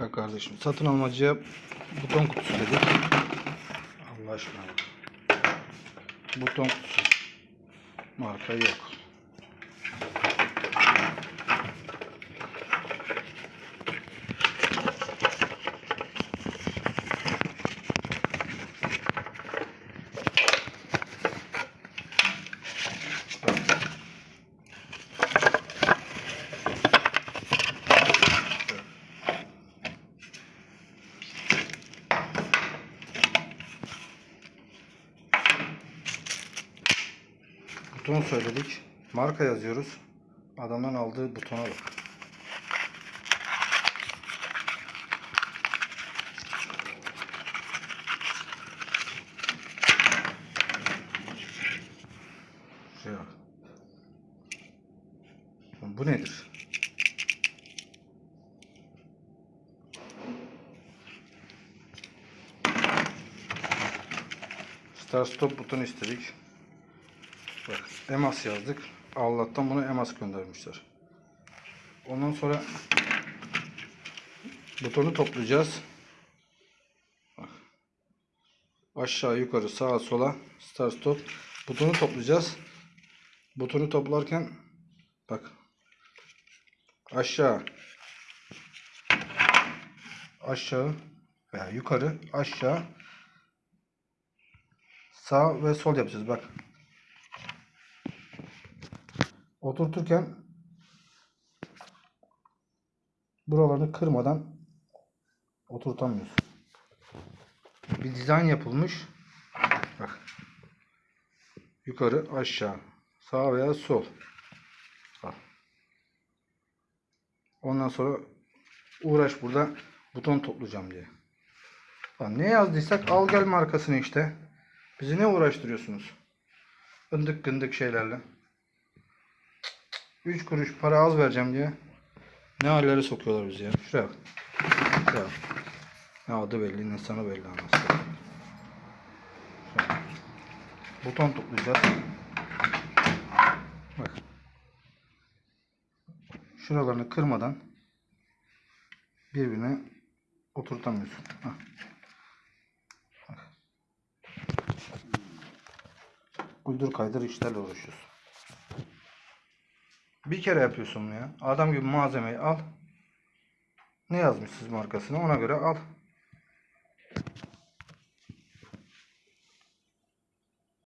Bak kardeşim satın almacıya buton kutusu dedik. Allah aşkına. Buton kutusu. Marka yok. Buton söyledik. Marka yazıyoruz. Adamdan aldığı butona bak. Şuraya bak. Bu nedir? Start stop butonu istedik. Bak EMAS yazdık. Allah'tan bunu EMAS göndermişler. Ondan sonra butonu toplayacağız. Bak. Aşağı yukarı sağa sola start stop butonu toplayacağız. Butonu toplarken bak aşağı aşağı veya yukarı aşağı sağ ve sol yapacağız bak oturturken buralarını kırmadan oturtamıyorsun. Bir dizayn yapılmış. Bak. Yukarı aşağı. Sağ veya sol. Ondan sonra uğraş burada buton toplayacağım diye. Ne yazdıysak al gel markasını işte. Bizi ne uğraştırıyorsunuz? Gındık gındık şeylerle. 3 kuruş para az vereceğim diye ne hallere sokuyorlar bizi ya. Şuraya bak. Şuraya bak. Ne adı belli ne sana belli anasını. Buton toplayacağız. Bak. Şuralarını kırmadan birbirine oturtamıyorsun. Hah. Bak. Uydur kaydır işlerle uğraşıyorsun. Bir kere yapıyorsun ya. Adam gibi malzemeyi al. Ne yazmışsınız markasını ona göre al.